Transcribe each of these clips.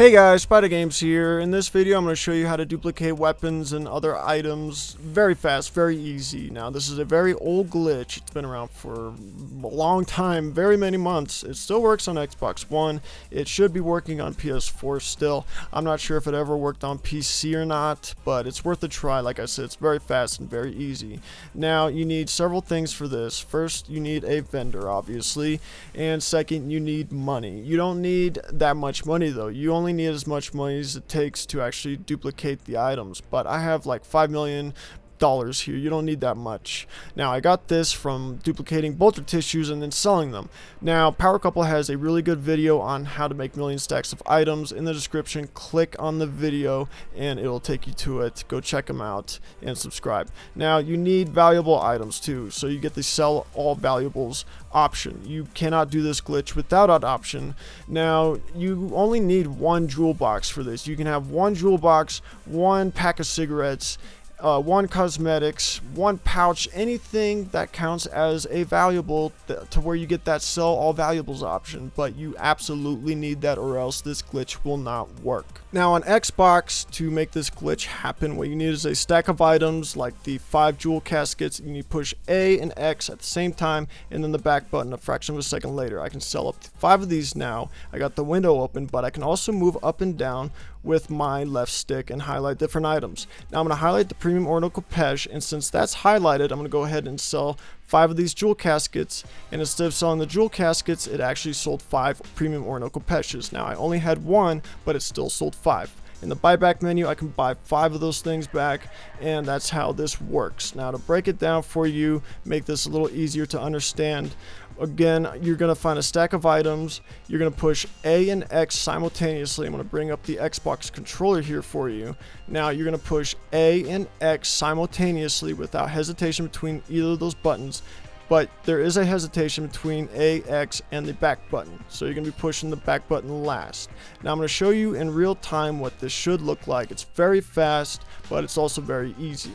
Hey guys, Spider Games here. In this video, I'm going to show you how to duplicate weapons and other items very fast, very easy. Now, this is a very old glitch. It's been around for a long time, very many months. It still works on Xbox One. It should be working on PS4 still. I'm not sure if it ever worked on PC or not, but it's worth a try. Like I said, it's very fast and very easy. Now, you need several things for this. First, you need a vendor, obviously, and second, you need money. You don't need that much money though. You only need as much money as it takes to actually duplicate the items. But I have like 5 million dollars here. You don't need that much. Now, I got this from duplicating bolter tissues and then selling them. Now, Power Couple has a really good video on how to make million stacks of items. In the description, click on the video and it will take you to it. Go check them out and subscribe. Now, you need valuable items too. So you get the sell all valuables option. You cannot do this glitch without that option. Now, you only need one jewel box for this. You can have one jewel box, one pack of cigarettes, uh, one cosmetics, one pouch, anything that counts as a valuable to where you get that sell all valuables option. But you absolutely need that or else this glitch will not work. Now on Xbox, to make this glitch happen, what you need is a stack of items like the 5 jewel caskets. You need to push A and X at the same time and then the back button a fraction of a second later. I can sell up to 5 of these now. I got the window open, but I can also move up and down with my left stick and highlight different items. Now I'm going to highlight the premium ornamental Kopecz and since that's highlighted, I'm going to go ahead and sell five of these jewel caskets and instead of selling the jewel caskets it actually sold five premium Orinoco Kopecz's. Now I only had one but it still sold five. In the buyback menu I can buy five of those things back and that's how this works. Now to break it down for you, make this a little easier to understand, again you're going to find a stack of items. You're going to push A and X simultaneously. I'm to bring up the Xbox controller here for you. Now you're going to push A and X simultaneously without hesitation between either of those buttons but there is a hesitation between A, X, and the back button. So you're going to be pushing the back button last. Now I'm going to show you in real time what this should look like. It's very fast, but it's also very easy.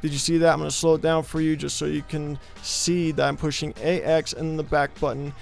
Did you see that? I'm going to slow it down for you just so you can see that I'm pushing AX and the back button.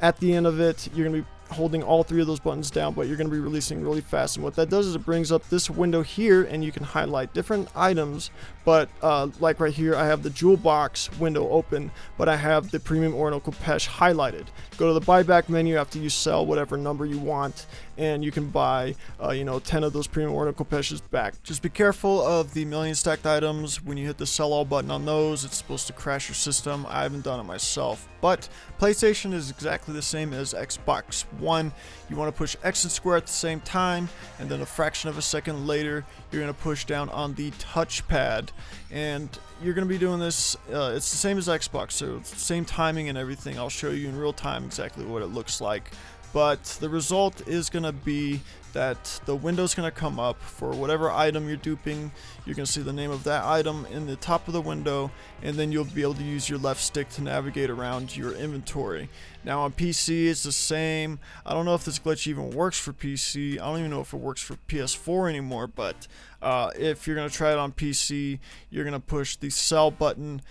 At the end of it, you're going to be holding all three of those buttons down, but you're going to be releasing really fast. And what that does is it brings up this window here, and you can highlight different items. But uh, like right here, I have the jewel box window open, but I have the premium Orinoco Kopecz highlighted. Go to the buyback menu after you sell whatever number you want, and you can buy, uh, you know, 10 of those premium Orinoco Kopecz's back. Just be careful of the million stacked items. When you hit the sell all button on those, it's supposed to crash your system. I haven't done it myself, but PlayStation is exactly the same as Xbox One. You want to push X and square at the same time, and then a fraction of a second later, you're going to push down on the touchpad and you're going to be doing this uh, it's the same as Xbox so same timing and everything I'll show you in real time exactly what it looks like but the result is going to be that the window's going to come up for whatever item you're duping. You're going to see the name of that item in the top of the window, and then you'll be able to use your left stick to navigate around your inventory. Now on PC, it's the same. I don't know if this glitch even works for PC. I don't even know if it works for PS4 anymore, but uh, if you're going to try it on PC, you're going to push the sell button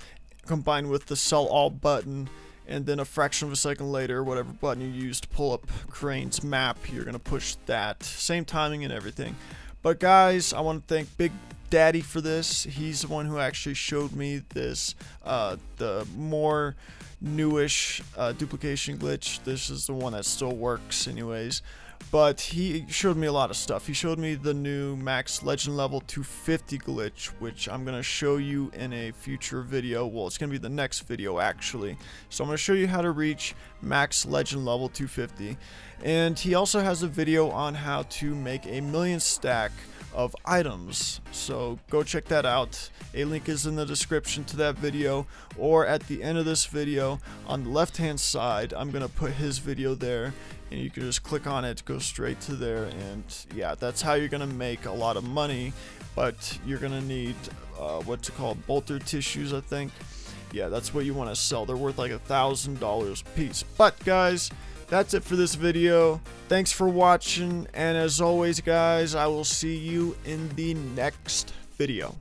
combined with the sell all button and then a fraction of a second later, whatever button you use to pull up Crane's map, you're going to push that. Same timing and everything. But guys, I want to thank Big Daddy for this. He's the one who actually showed me this, uh, the more newish uh, duplication glitch. This is the one that still works anyways but he showed me a lot of stuff. He showed me the new max legend level 250 glitch, which I'm going to show you in a future video. Well, it's going to be the next video, actually. So I'm going to show you how to reach max legend level 250. And he also has a video on how to make a million stack of items. So go check that out. A link is in the description to that video. Or at the end of this video on the left hand side I'm gonna put his video there. And you can just click on it go straight to there and yeah that's how you're gonna make a lot of money. But you're gonna need uh, what's it called bolter tissues I think. Yeah that's what you want to sell. They're worth like a thousand dollars piece. But guys that's it for this video. Thanks for watching, and as always, guys, I will see you in the next video.